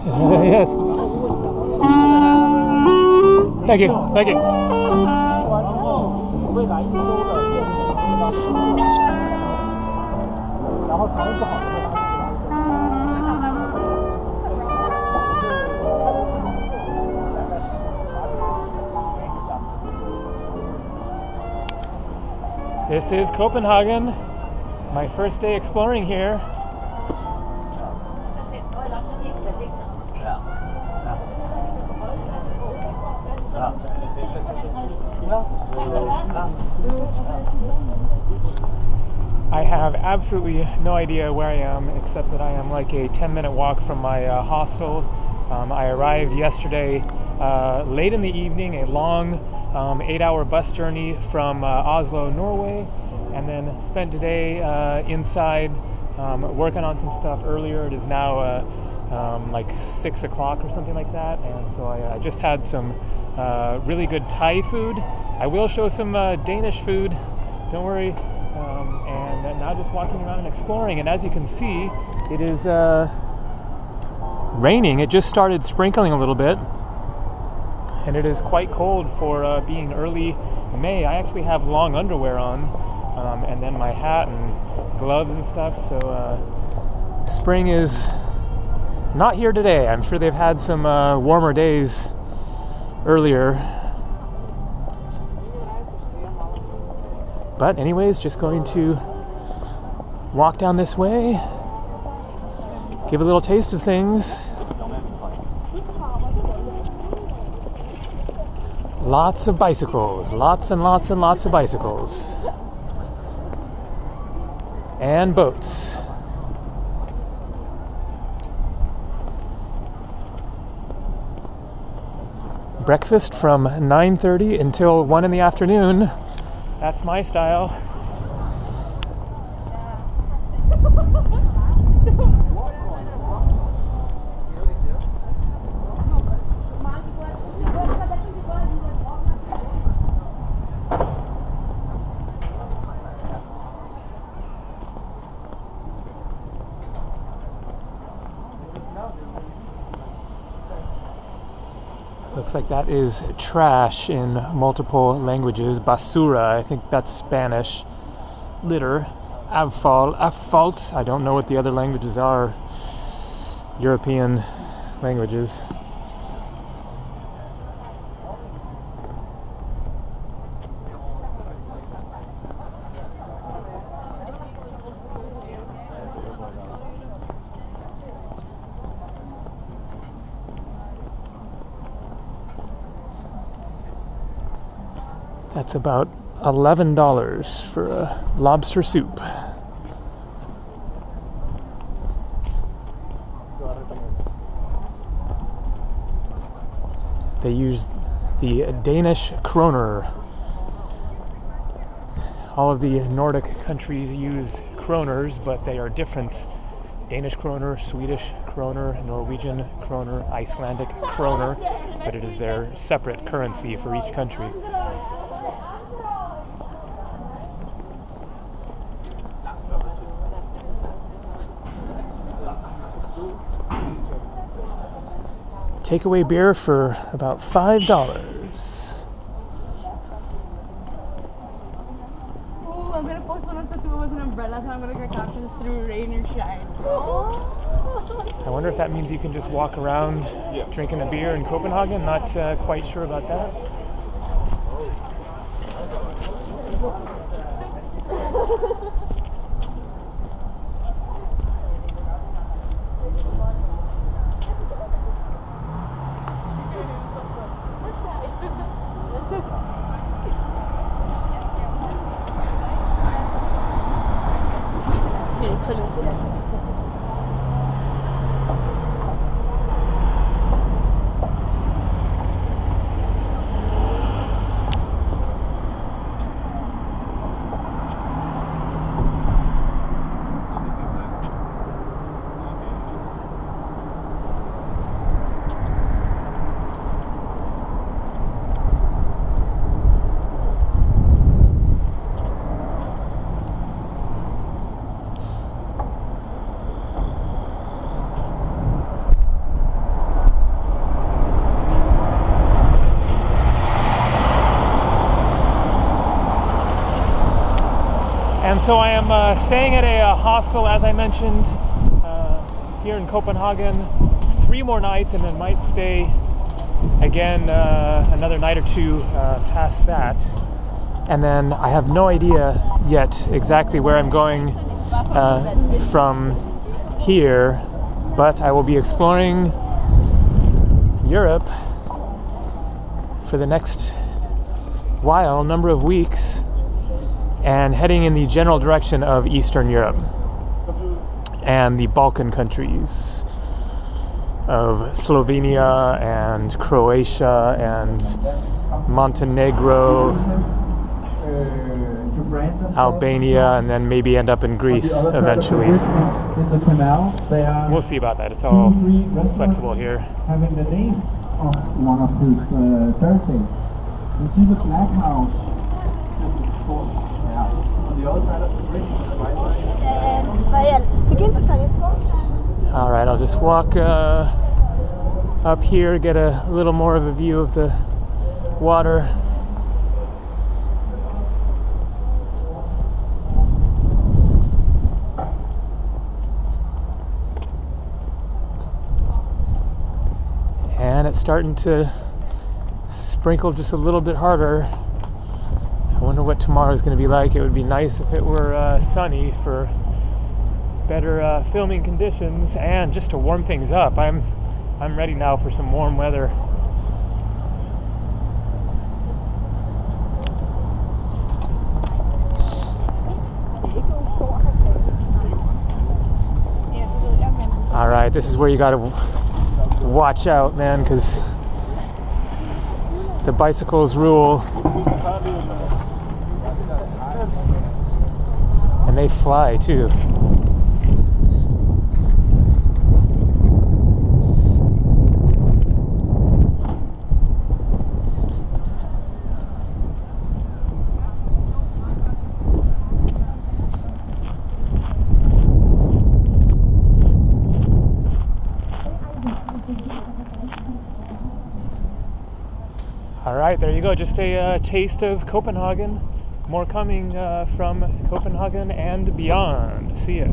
yes. Thank you. Thank you. This is Copenhagen, my first day exploring here. I have absolutely no idea where I am, except that I am like a 10 minute walk from my uh, hostel. Um, I arrived yesterday uh, late in the evening, a long um, eight hour bus journey from uh, Oslo, Norway, and then spent today uh, inside um, working on some stuff earlier. It is now uh, um, like six o'clock or something like that, and so I, I just had some uh, really good Thai food. I will show some uh, Danish food, don't worry. Um, and now just walking around and exploring, and as you can see, it is uh, raining. It just started sprinkling a little bit, and it is quite cold for uh, being early May. I actually have long underwear on, um, and then my hat and gloves and stuff. So uh, spring is not here today. I'm sure they've had some uh, warmer days earlier. But, anyways, just going to walk down this way, give a little taste of things. Lots of bicycles, lots and lots and lots of bicycles. And boats. Breakfast from 9:30 until 1 in the afternoon. That's my style. Looks like that is trash in multiple languages. Basura, I think that's Spanish. Litter, Abfall, Affault. I don't know what the other languages are. European languages. That's about $11 for a lobster soup. They use the Danish kroner. All of the Nordic countries use kroners, but they are different. Danish kroner, Swedish kroner, Norwegian kroner, Icelandic kroner, but it is their separate currency for each country. takeaway beer for about five dollars. I wonder if that means you can just walk around yeah. drinking a beer in Copenhagen. Not uh, quite sure about that. 这 个 And so I am uh, staying at a, uh hostel, as I mentioned, uh, here in Copenhagen. Three more nights, and then might stay again uh, another night or two uh, past that. And then I have no idea yet exactly where I'm going uh, from here, but I will be exploring Europe for the next while, number of weeks, and heading in the general direction of Eastern Europe and the Balkan countries of Slovenia and Croatia and Montenegro, Albania, and then maybe end up in Greece eventually. In the canal, they are We'll see about that. It's all two, three restaurants flexible here. having the name of one of these uh, churches. You see the flag house. Yeah. On the other side of the bridge, on the right side. Sverige. Tycker inte Sverige ska All right, I'll just walk uh, up here, get a little more of a view of the water. And it's starting to sprinkle just a little bit harder. Wonder what tomorrow is going to be like. It would be nice if it were uh, sunny for better uh, filming conditions and just to warm things up. I'm I'm ready now for some warm weather. All right, this is where you got to watch out, man, because the bicycles rule. And they fly too. All right, there you go. Just a uh, taste of Copenhagen. More coming uh, from Copenhagen and beyond. See ya.